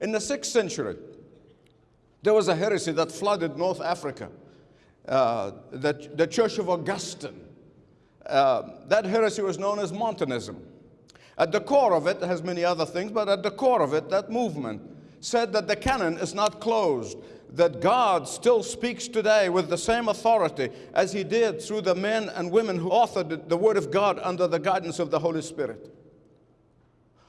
In the 6th century, there was a heresy that flooded North Africa, uh, the, the Church of Augustine. Uh, that heresy was known as Montanism. At the core of it, it has many other things, but at the core of it, that movement said that the canon is not closed, that God still speaks today with the same authority as he did through the men and women who authored the Word of God under the guidance of the Holy Spirit.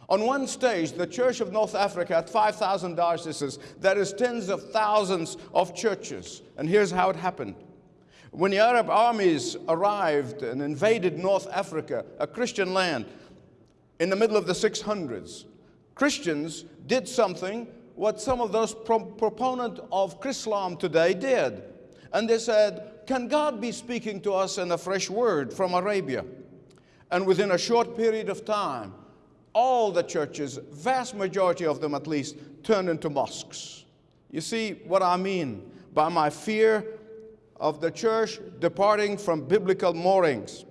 On one stage, the Church of North Africa had 5,000 dioceses. That is tens of thousands of churches. And here's how it happened. When the Arab armies arrived and invaded North Africa, a Christian land, in the middle of the 600s, Christians did something what some of those pro proponents of Islam today did. And they said, can God be speaking to us in a fresh word from Arabia? And within a short period of time, all the churches, vast majority of them at least, turned into mosques. You see what I mean by my fear of the church departing from biblical moorings.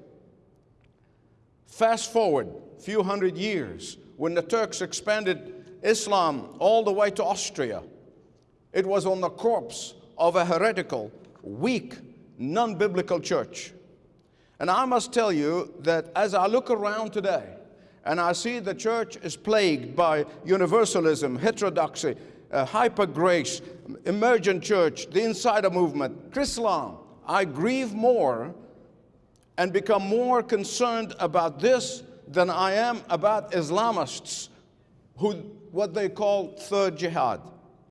Fast forward a few hundred years, when the Turks expanded Islam all the way to Austria, it was on the corpse of a heretical, weak, non-biblical church. And I must tell you that as I look around today, and I see the church is plagued by universalism, heterodoxy, uh, hyper grace, emergent church, the insider movement, Chrislam. I grieve more and become more concerned about this than I am about Islamists, who what they call third jihad.